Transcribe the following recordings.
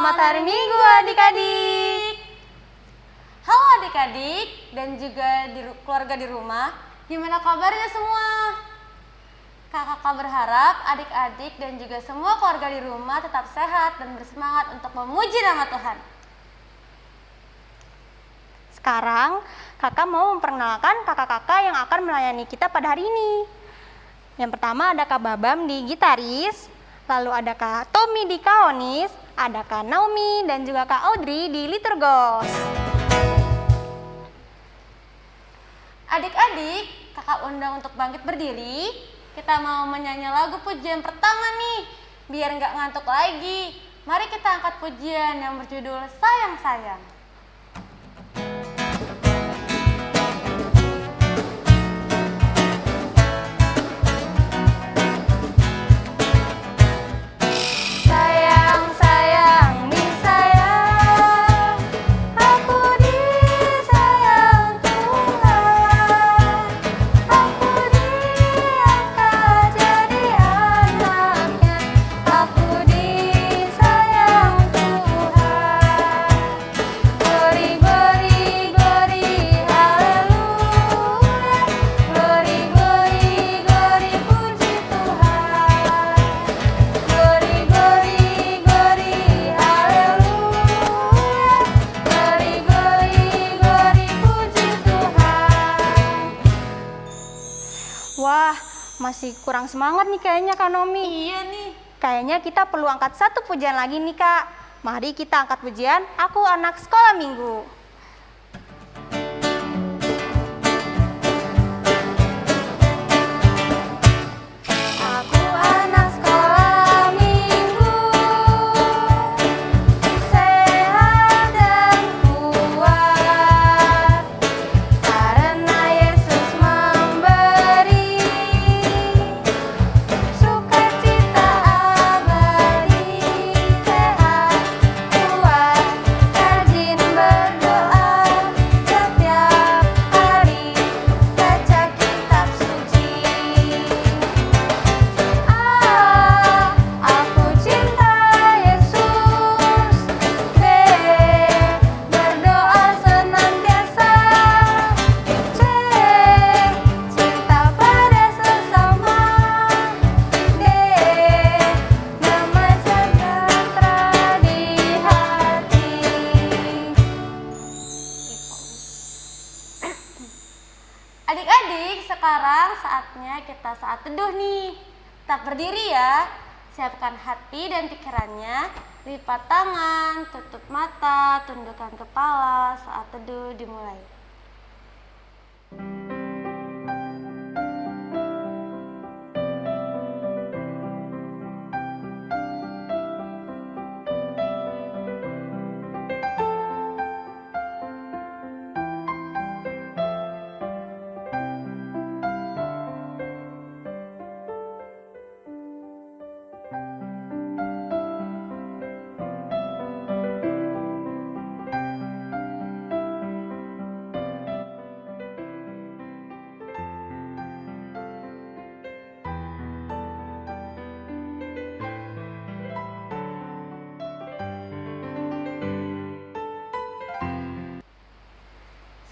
Selamat hari Minggu adik-adik. Halo adik-adik dan juga di, keluarga di rumah. Gimana kabarnya semua? Kakak berharap adik-adik dan juga semua keluarga di rumah tetap sehat dan bersemangat untuk memuji nama Tuhan. Sekarang kakak mau memperkenalkan kakak-kakak yang akan melayani kita pada hari ini. Yang pertama ada Kak Babam di gitaris, lalu ada Kak Tommy di kaonis, ada Kak Naomi dan juga Kak Audrey di liturgos. Adik-adik, kakak undang untuk bangkit berdiri. Kita mau menyanyi lagu pujian pertama nih, biar nggak ngantuk lagi. Mari kita angkat pujian yang berjudul Sayang Sayang. Masih kurang semangat nih kayaknya Kak Nomi. Iya nih. Kayaknya kita perlu angkat satu pujian lagi nih Kak. Mari kita angkat pujian Aku Anak Sekolah Minggu.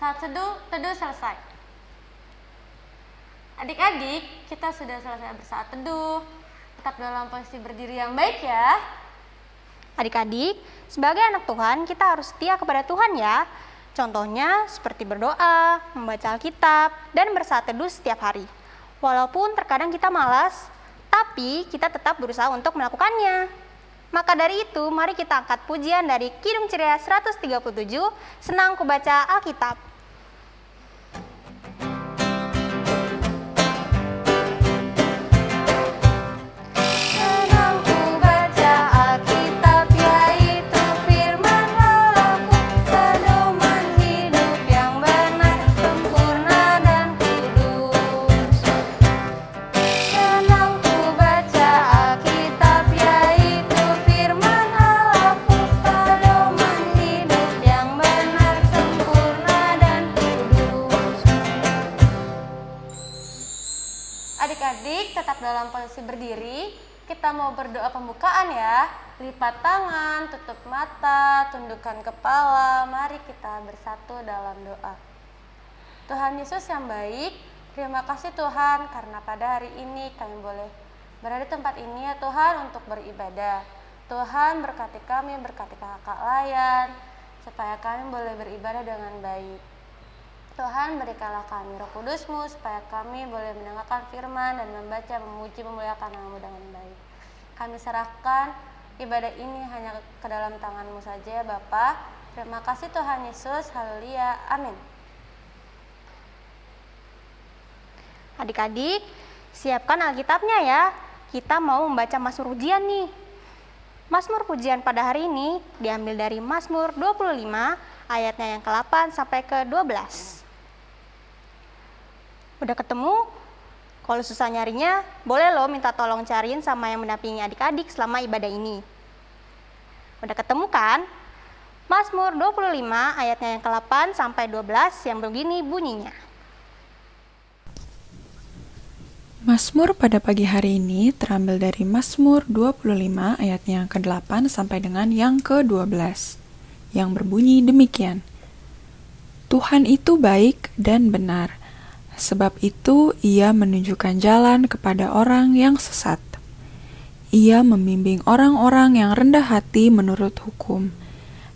Saat teduh, teduh selesai. Adik-adik, kita sudah selesai bersaat teduh. Tetap dalam posisi berdiri yang baik ya. Adik-adik, sebagai anak Tuhan, kita harus setia kepada Tuhan ya. Contohnya seperti berdoa, membaca Alkitab, dan bersaat teduh setiap hari. Walaupun terkadang kita malas, tapi kita tetap berusaha untuk melakukannya. Maka dari itu, mari kita angkat pujian dari Kidung Ceria 137, Senang Kubaca Alkitab. Adik-adik tetap dalam posisi berdiri. Kita mau berdoa pembukaan ya. lipat tangan, tutup mata, tundukkan kepala. Mari kita bersatu dalam doa. Tuhan Yesus yang baik, terima kasih Tuhan karena pada hari ini kami boleh berada di tempat ini ya Tuhan untuk beribadah. Tuhan berkati kami, berkati kakak layan, supaya kami boleh beribadah dengan baik. Tuhan berikanlah kami roh kudusmu supaya kami boleh mendengarkan firman dan membaca, memuji, memuliakan namamu dengan baik. Kami serahkan ibadah ini hanya ke dalam tanganmu saja ya Bapa. Terima kasih Tuhan Yesus, haleluya, amin. Adik-adik, siapkan Alkitabnya ya. Kita mau membaca Mazmur Pujian nih. Mazmur Pujian pada hari ini diambil dari Mazmur 25 ayatnya yang ke-8 sampai ke-12. Udah ketemu? Kalau susah nyarinya, boleh lo minta tolong cariin sama yang mendampingi adik-adik selama ibadah ini. Udah ketemu kan? Mazmur 25 ayatnya yang ke-8 sampai 12 yang begini bunyinya. Mazmur pada pagi hari ini terambil dari Mazmur 25 ayatnya yang ke-8 sampai dengan yang ke-12 yang berbunyi demikian. Tuhan itu baik dan benar, sebab itu ia menunjukkan jalan kepada orang yang sesat. Ia membimbing orang-orang yang rendah hati menurut hukum,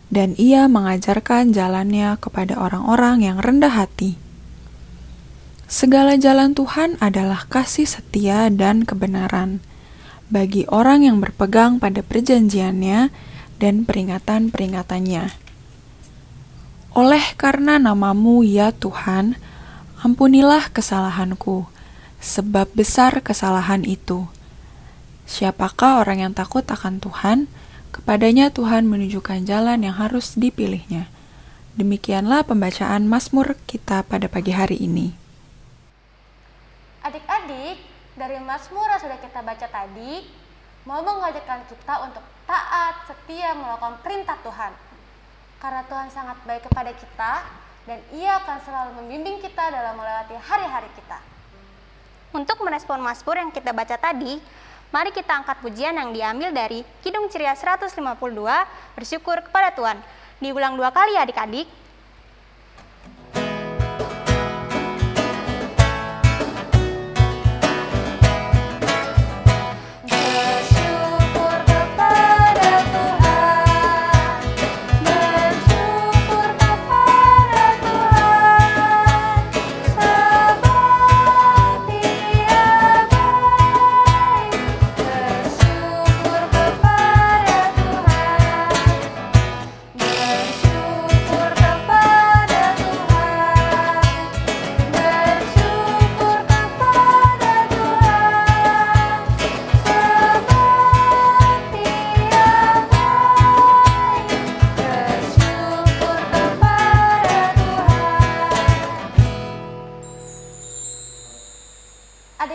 dan ia mengajarkan jalannya kepada orang-orang yang rendah hati. Segala jalan Tuhan adalah kasih setia dan kebenaran bagi orang yang berpegang pada perjanjiannya dan peringatan-peringatannya. Oleh karena namamu ya Tuhan, ampunilah kesalahanku, sebab besar kesalahan itu. Siapakah orang yang takut akan Tuhan? Kepadanya Tuhan menunjukkan jalan yang harus dipilihnya. Demikianlah pembacaan Mazmur kita pada pagi hari ini. Adik-adik, dari Mazmur yang sudah kita baca tadi, mau mengajarkan kita untuk taat, setia melakukan perintah Tuhan. Karena Tuhan sangat baik kepada kita, dan ia akan selalu membimbing kita dalam melewati hari-hari kita. Untuk merespon Mazmur yang kita baca tadi, mari kita angkat pujian yang diambil dari Kidung Ceria 152, bersyukur kepada Tuhan. Diulang dua kali adik-adik.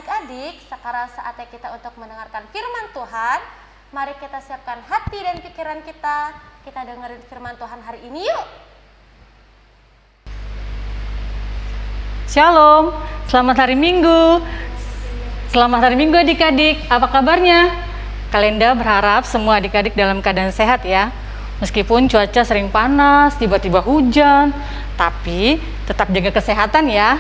Adik-adik, sekarang saatnya kita untuk mendengarkan firman Tuhan. Mari kita siapkan hati dan pikiran kita. Kita dengerin firman Tuhan hari ini yuk. Shalom, selamat hari Minggu. Selamat hari Minggu adik-adik, apa kabarnya? Kalenda berharap semua adik-adik dalam keadaan sehat ya. Meskipun cuaca sering panas, tiba-tiba hujan, tapi tetap jaga kesehatan ya.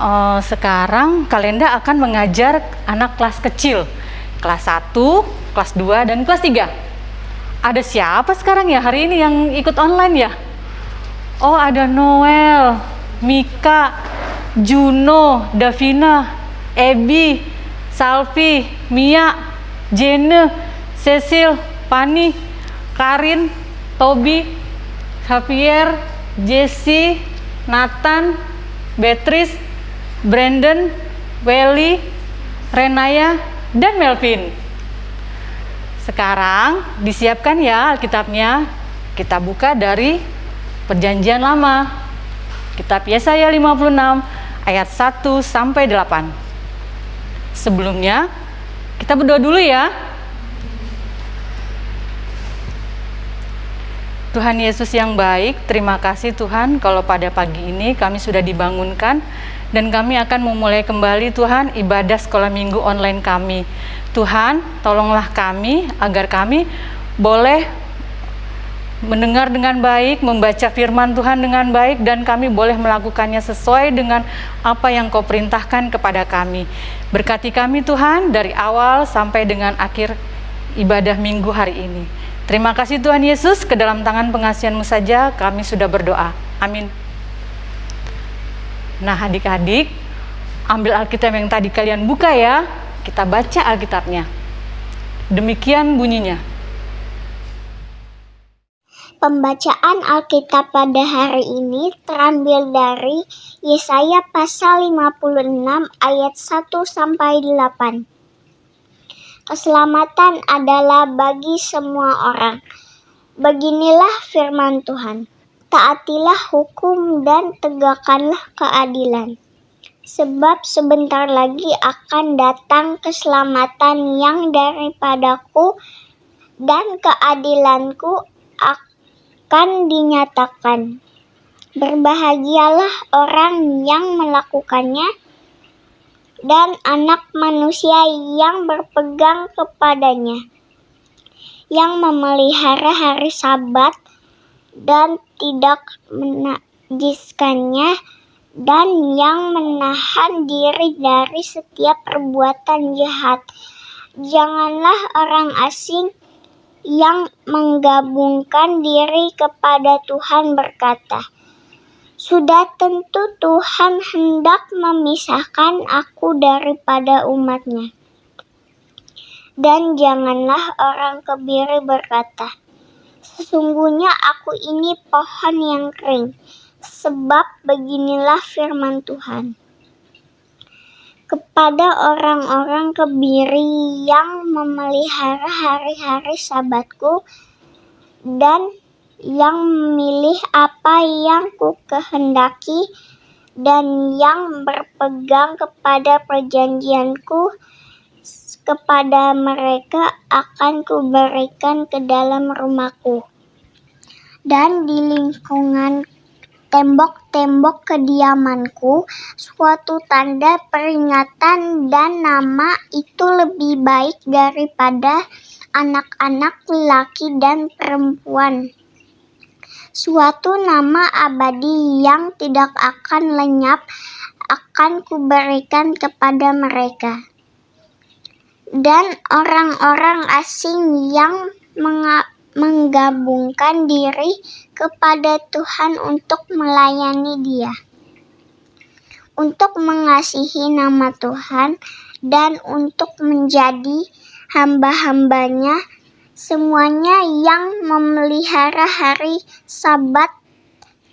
Eh, sekarang Kalenda akan mengajar anak kelas kecil, kelas 1, kelas 2, dan kelas 3. Ada siapa sekarang ya hari ini yang ikut online ya? Oh ada Noel, Mika, Juno, Davina, Ebi, Salvi, Mia, Jene, Cecil, Pani, Karin, Tobi, Javier, Jesse, Nathan, Beatrice, Brandon, Welly, Renaya, dan Melvin. Sekarang disiapkan ya Alkitabnya. Kita buka dari Perjanjian Lama. Kitab Yesaya 56 ayat 1 sampai 8. Sebelumnya kita berdoa dulu ya. Tuhan Yesus yang baik, terima kasih Tuhan kalau pada pagi ini kami sudah dibangunkan dan kami akan memulai kembali Tuhan ibadah sekolah minggu online kami. Tuhan, tolonglah kami agar kami boleh mendengar dengan baik, membaca firman Tuhan dengan baik, dan kami boleh melakukannya sesuai dengan apa yang Kau perintahkan kepada kami. Berkati kami, Tuhan, dari awal sampai dengan akhir ibadah minggu hari ini. Terima kasih Tuhan Yesus, ke dalam tangan pengasihanmu saja kami sudah berdoa. Amin. Nah adik-adik, ambil Alkitab yang tadi kalian buka ya, kita baca Alkitabnya. Demikian bunyinya. Pembacaan Alkitab pada hari ini terambil dari Yesaya pasal 56 ayat 1 sampai 8. Keselamatan adalah bagi semua orang. Beginilah firman Tuhan. Taatilah hukum dan tegakkanlah keadilan. Sebab sebentar lagi akan datang keselamatan yang daripadaku dan keadilanku akan dinyatakan. Berbahagialah orang yang melakukannya dan anak manusia yang berpegang kepadanya, yang memelihara hari Sabat dan tidak menajiskannya, dan yang menahan diri dari setiap perbuatan jahat. Janganlah orang asing yang menggabungkan diri kepada Tuhan berkata, sudah tentu Tuhan hendak memisahkan aku daripada umatnya. Dan janganlah orang kebiri berkata, Sesungguhnya aku ini pohon yang kering, sebab beginilah firman Tuhan. Kepada orang-orang kebiri yang memelihara hari-hari sabatku dan yang memilih apa yang ku kehendaki dan yang berpegang kepada perjanjianku kepada mereka akan kuberikan ke dalam rumahku dan di lingkungan tembok-tembok kediamanku suatu tanda peringatan dan nama itu lebih baik daripada anak-anak laki dan perempuan suatu nama abadi yang tidak akan lenyap akan kuberikan kepada mereka. Dan orang-orang asing yang menggabungkan diri kepada Tuhan untuk melayani Dia, untuk mengasihi nama Tuhan, dan untuk menjadi hamba-hambanya semuanya yang memelihara hari Sabat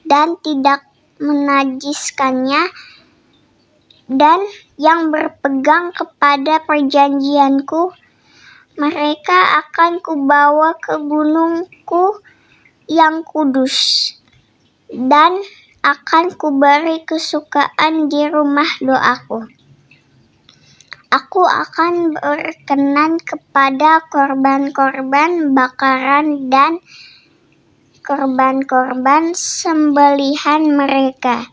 dan tidak menajiskannya dan yang berpegang kepada perjanjianku, mereka akan kubawa ke gunungku yang kudus dan akan kuberi kesukaan di rumah doaku. Aku akan berkenan kepada korban-korban bakaran dan korban-korban sembelihan mereka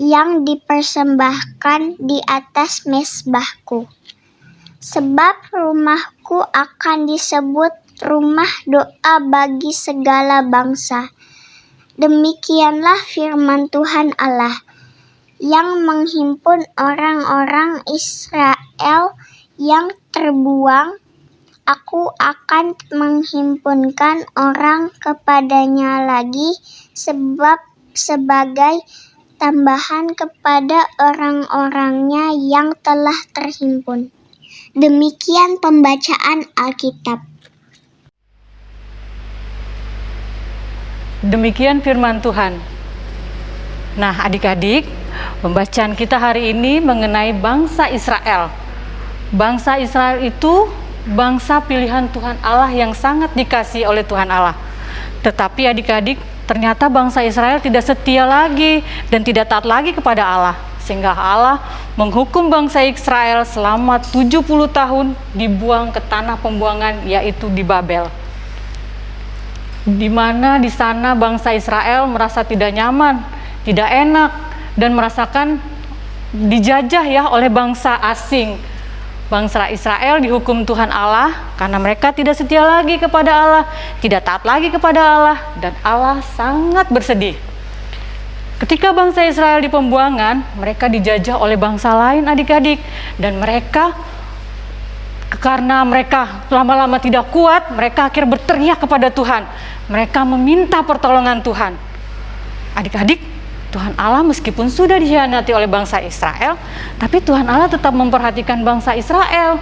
yang dipersembahkan di atas mesbahku. Sebab rumahku akan disebut rumah doa bagi segala bangsa. Demikianlah firman Tuhan Allah yang menghimpun orang-orang Israel yang terbuang, aku akan menghimpunkan orang kepadanya lagi sebab sebagai tambahan kepada orang-orangnya yang telah terhimpun. Demikian pembacaan Alkitab. Demikian firman Tuhan. Nah, adik-adik, Pembacaan kita hari ini mengenai bangsa Israel. Bangsa Israel itu bangsa pilihan Tuhan Allah yang sangat dikasih oleh Tuhan Allah. Tetapi adik-adik, ternyata bangsa Israel tidak setia lagi dan tidak taat lagi kepada Allah. Sehingga Allah menghukum bangsa Israel selama 70 tahun dibuang ke tanah pembuangan yaitu di Babel. di mana di sana bangsa Israel merasa tidak nyaman, tidak enak dan merasakan dijajah ya oleh bangsa asing. Bangsa Israel dihukum Tuhan Allah karena mereka tidak setia lagi kepada Allah, tidak taat lagi kepada Allah dan Allah sangat bersedih. Ketika bangsa Israel di pembuangan, mereka dijajah oleh bangsa lain adik-adik dan mereka karena mereka lama-lama tidak kuat, mereka akhirnya berteriak kepada Tuhan. Mereka meminta pertolongan Tuhan. Adik-adik, Tuhan Allah meskipun sudah dikhianati oleh bangsa Israel, tapi Tuhan Allah tetap memperhatikan bangsa Israel.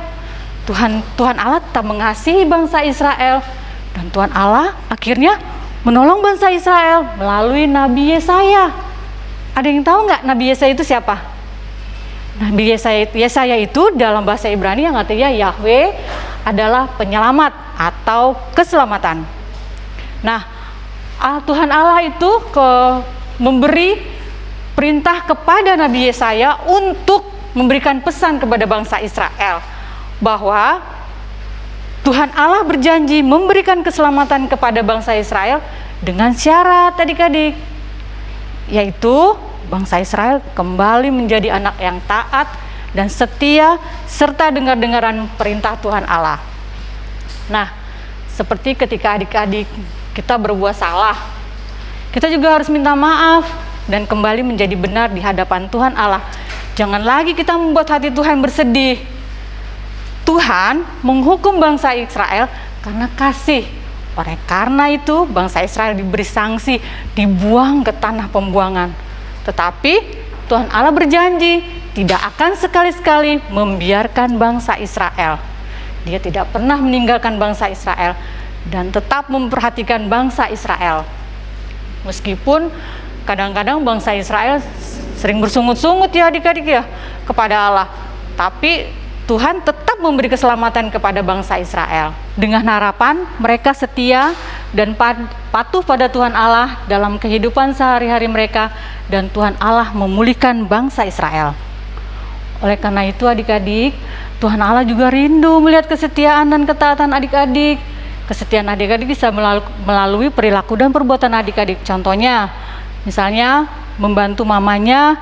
Tuhan Tuhan Allah tetap mengasihi bangsa Israel dan Tuhan Allah akhirnya menolong bangsa Israel melalui Nabi Yesaya. Ada yang tahu nggak Nabi Yesaya itu siapa? Nabi Yesaya, Yesaya itu dalam bahasa Ibrani yang artinya Yahweh adalah penyelamat atau keselamatan. Nah, Tuhan Allah itu ke memberi perintah kepada Nabi Yesaya untuk memberikan pesan kepada bangsa Israel bahwa Tuhan Allah berjanji memberikan keselamatan kepada bangsa Israel dengan syarat adik-adik yaitu bangsa Israel kembali menjadi anak yang taat dan setia serta dengar-dengaran perintah Tuhan Allah. Nah, seperti ketika adik-adik kita berbuat salah, kita juga harus minta maaf dan kembali menjadi benar di hadapan Tuhan Allah. Jangan lagi kita membuat hati Tuhan bersedih. Tuhan menghukum bangsa Israel karena kasih. Oleh karena itu, bangsa Israel diberi sanksi, dibuang ke tanah pembuangan. Tetapi Tuhan Allah berjanji tidak akan sekali-sekali membiarkan bangsa Israel. Dia tidak pernah meninggalkan bangsa Israel dan tetap memperhatikan bangsa Israel. Meskipun kadang-kadang bangsa Israel sering bersungut-sungut ya adik-adik ya kepada Allah. Tapi Tuhan tetap memberi keselamatan kepada bangsa Israel dengan harapan mereka setia dan patuh pada Tuhan Allah dalam kehidupan sehari-hari mereka dan Tuhan Allah memulihkan bangsa Israel. Oleh karena itu adik-adik, Tuhan Allah juga rindu melihat kesetiaan dan ketaatan adik-adik Kesetiaan adik-adik bisa melalui perilaku dan perbuatan adik-adik. Contohnya, misalnya membantu mamanya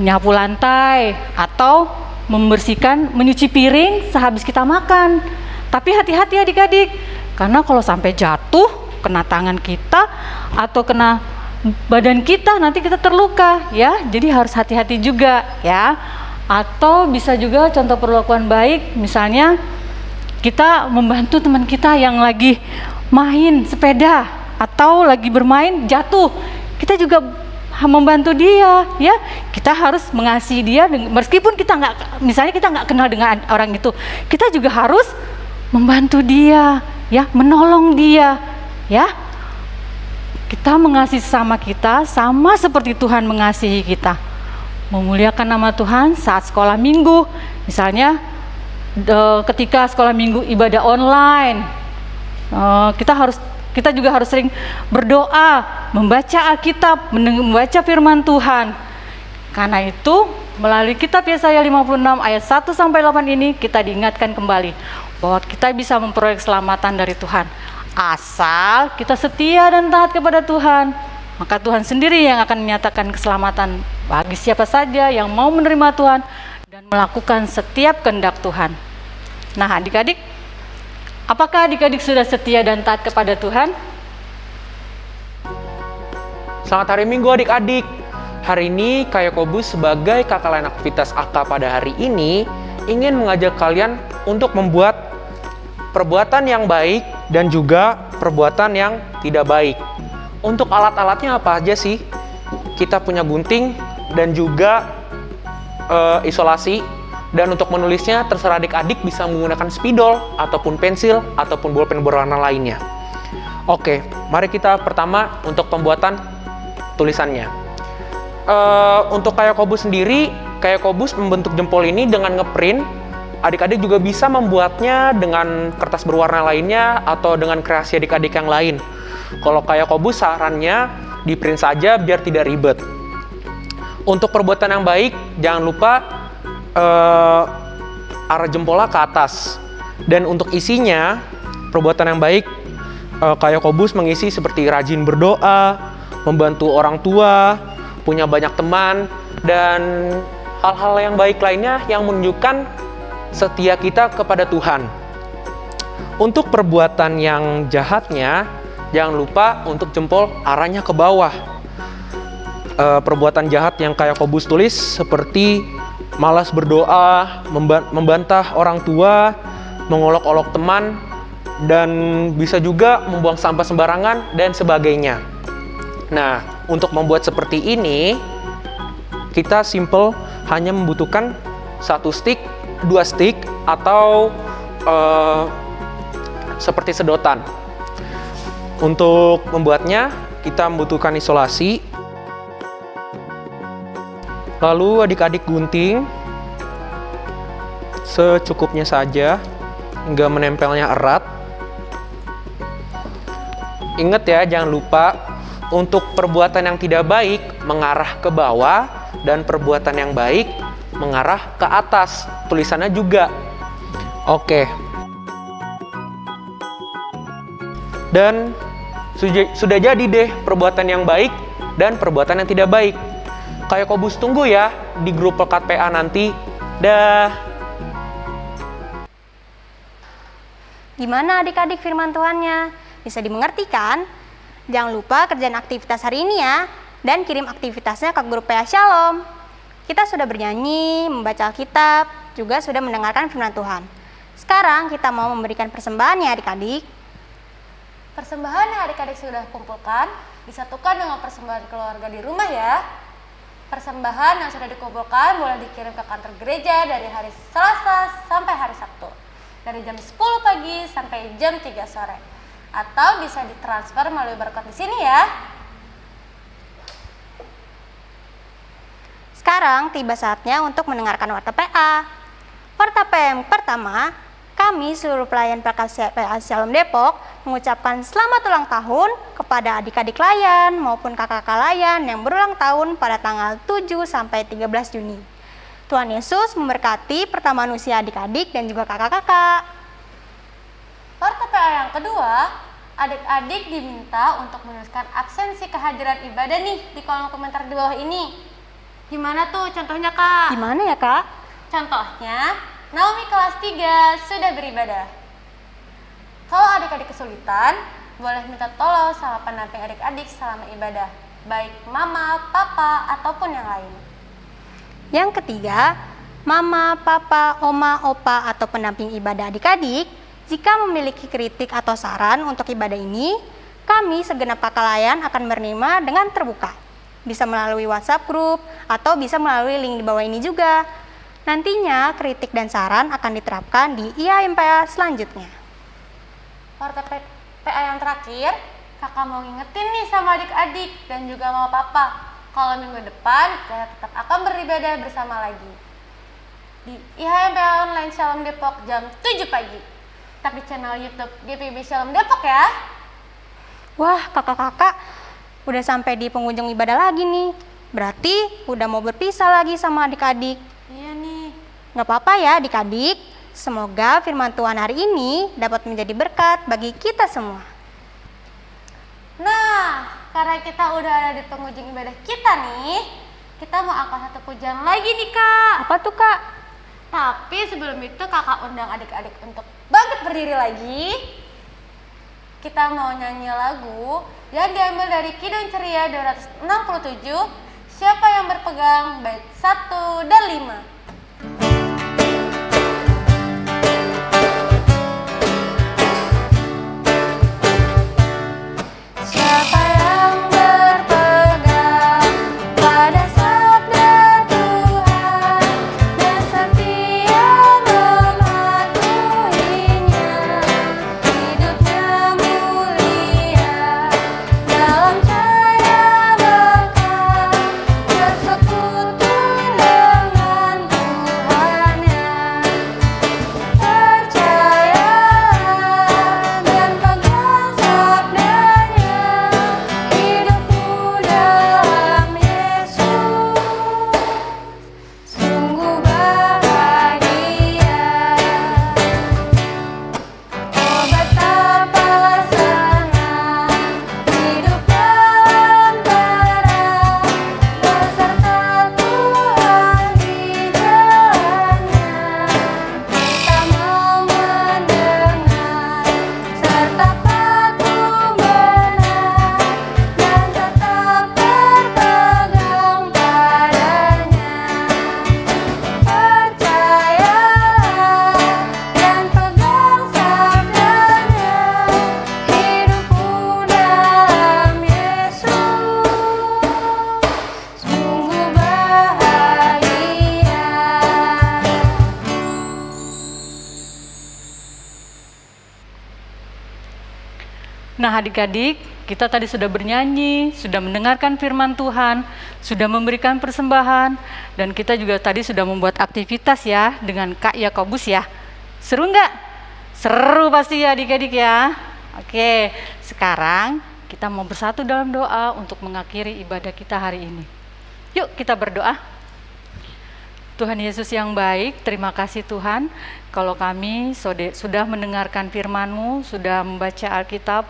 menyapu lantai atau membersihkan, menyuci piring sehabis kita makan. Tapi hati-hati adik-adik, karena kalau sampai jatuh kena tangan kita atau kena badan kita nanti kita terluka ya. Jadi harus hati-hati juga ya. Atau bisa juga contoh perlakuan baik misalnya kita membantu teman kita yang lagi main sepeda atau lagi bermain jatuh. Kita juga membantu dia ya. Kita harus mengasihi dia meskipun kita nggak misalnya kita nggak kenal dengan orang itu kita juga harus membantu dia ya menolong dia ya. Kita mengasihi sama kita sama seperti Tuhan mengasihi kita. Memuliakan nama Tuhan saat sekolah minggu misalnya ketika sekolah minggu ibadah online uh, kita harus kita juga harus sering berdoa membaca Alkitab membaca firman Tuhan. Karena itu melalui kitab Yesaya 56 ayat 1 sampai 8 ini kita diingatkan kembali bahwa kita bisa memperoleh keselamatan dari Tuhan. Asal kita setia dan taat kepada Tuhan maka Tuhan sendiri yang akan menyatakan keselamatan bagi siapa saja yang mau menerima Tuhan melakukan setiap kehendak Tuhan. Nah, adik-adik, apakah adik-adik sudah setia dan taat kepada Tuhan? Selamat hari Minggu adik-adik. Hari ini Kak Yakobus sebagai kakak lain aktivitas AK pada hari ini ingin mengajak kalian untuk membuat perbuatan yang baik dan juga perbuatan yang tidak baik. Untuk alat-alatnya apa aja sih? Kita punya gunting dan juga uh, isolasi dan untuk menulisnya terserah adik-adik bisa menggunakan spidol ataupun pensil ataupun bolpen berwarna lainnya. Oke, mari kita pertama untuk pembuatan tulisannya. Uh, untuk kayak kobus sendiri, kayak kobus membentuk jempol ini dengan ngeprint. Adik-adik juga bisa membuatnya dengan kertas berwarna lainnya atau dengan kreasi adik-adik yang lain. Kalau kayak kobus sarannya di print saja biar tidak ribet. Untuk perbuatan yang baik, jangan lupa uh, arah jempolnya ke atas. Dan untuk isinya, perbuatan yang baik uh, kayak Kobus mengisi seperti rajin berdoa, membantu orang tua, punya banyak teman, dan hal-hal yang baik lainnya yang menunjukkan setia kita kepada Tuhan. Untuk perbuatan yang jahatnya, jangan lupa untuk jempol arahnya ke bawah. Uh, perbuatan jahat yang kayak Kobus tulis seperti malas berdoa, membantah orang tua, mengolok-olok teman, dan bisa juga membuang sampah sembarangan dan sebagainya. Nah, untuk membuat seperti ini, kita simple hanya membutuhkan satu stick, dua stick, atau uh, seperti sedotan. Untuk membuatnya, kita membutuhkan isolasi. Lalu adik-adik gunting secukupnya saja, nggak menempelnya erat. Ingat ya, jangan lupa untuk perbuatan yang tidak baik mengarah ke bawah dan perbuatan yang baik mengarah ke atas. Tulisannya juga. Oke. Dan sudah jadi deh perbuatan yang baik dan perbuatan yang tidak baik. Kayak Kobus tunggu ya di grup pekat PA nanti. Dah. Gimana adik-adik firman Tuhannya? Bisa dimengerti kan? Jangan lupa kerjaan aktivitas hari ini ya, dan kirim aktivitasnya ke grup PA Shalom. Kita sudah bernyanyi, membaca Alkitab, juga sudah mendengarkan firman Tuhan. Sekarang kita mau memberikan persembahan ya adik-adik. Persembahan yang adik-adik sudah kumpulkan disatukan dengan persembahan keluarga di rumah ya. Persembahan yang sudah dikumpulkan boleh dikirim ke kantor gereja dari hari Selasa sampai hari Sabtu. Dari jam 10 pagi sampai jam 3 sore atau bisa ditransfer melalui barcode di sini ya. Sekarang tiba saatnya untuk mendengarkan warta PA. Warta PA pertama, kami seluruh pelayan PA Shalom Depok mengucapkan selamat ulang tahun kepada adik-adik layan maupun kakak-kakak layan yang berulang tahun pada tanggal 7 sampai 13 Juni. Tuhan Yesus memberkati pertama usia adik-adik dan juga kakak-kakak. PA yang kedua, adik-adik diminta untuk menuliskan absensi kehadiran ibadah nih di kolom komentar di bawah ini. Gimana tuh contohnya kak? Gimana ya kak? Contohnya, Naomi kelas 3 sudah beribadah. Kalau adik-adik kesulitan, boleh minta tolong sama pendamping adik-adik selama ibadah, baik mama, papa, ataupun yang lain. Yang ketiga, mama, papa, oma, opa, atau pendamping ibadah adik-adik jika memiliki kritik atau saran untuk ibadah ini, kami segenap pakalayan akan menerima dengan terbuka. Bisa melalui WhatsApp group atau bisa melalui link di bawah ini juga. Nantinya kritik dan saran akan diterapkan di IAMPA selanjutnya. Warta PA yang terakhir, kakak mau ngingetin nih sama adik-adik dan juga mau papa. Kalau minggu depan kita tetap akan beribadah bersama lagi. Di IHMPA Online Shalom Depok jam 7 pagi tapi channel YouTube GPB Shalom Depok ya. Wah, kakak-kakak udah sampai di pengunjung ibadah lagi nih. Berarti udah mau berpisah lagi sama adik-adik. Iya nih. Gak apa-apa ya adik-adik. Semoga firman Tuhan hari ini dapat menjadi berkat bagi kita semua. Nah, karena kita udah ada di pengunjung ibadah kita nih, kita mau angkat satu pujian lagi nih kak. Apa tuh kak? Tapi sebelum itu kakak undang adik-adik untuk bangkit berdiri lagi. Kita mau nyanyi lagu yang diambil dari Kidung Ceria 267, Siapa yang berpegang bait 1 dan 5. Adik-adik, kita tadi sudah bernyanyi, sudah mendengarkan firman Tuhan, sudah memberikan persembahan, dan kita juga tadi sudah membuat aktivitas ya dengan Kak Yakobus ya. Seru nggak? Seru pasti ya adik-adik ya. Oke, sekarang kita mau bersatu dalam doa untuk mengakhiri ibadah kita hari ini. Yuk kita berdoa. Tuhan Yesus yang baik, terima kasih Tuhan kalau kami sudah mendengarkan firman-Mu, sudah membaca Alkitab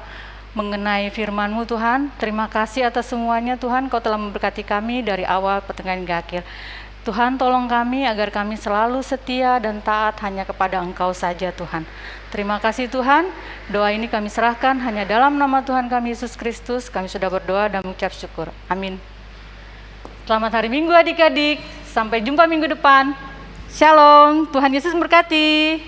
mengenai firman-Mu Tuhan. Terima kasih atas semuanya Tuhan, Kau telah memberkati kami dari awal pertengahan hingga akhir. Tuhan tolong kami agar kami selalu setia dan taat hanya kepada Engkau saja Tuhan. Terima kasih Tuhan, doa ini kami serahkan hanya dalam nama Tuhan kami Yesus Kristus. Kami sudah berdoa dan mengucap syukur. Amin. Selamat hari Minggu adik-adik. Sampai jumpa minggu depan. Shalom, Tuhan Yesus memberkati.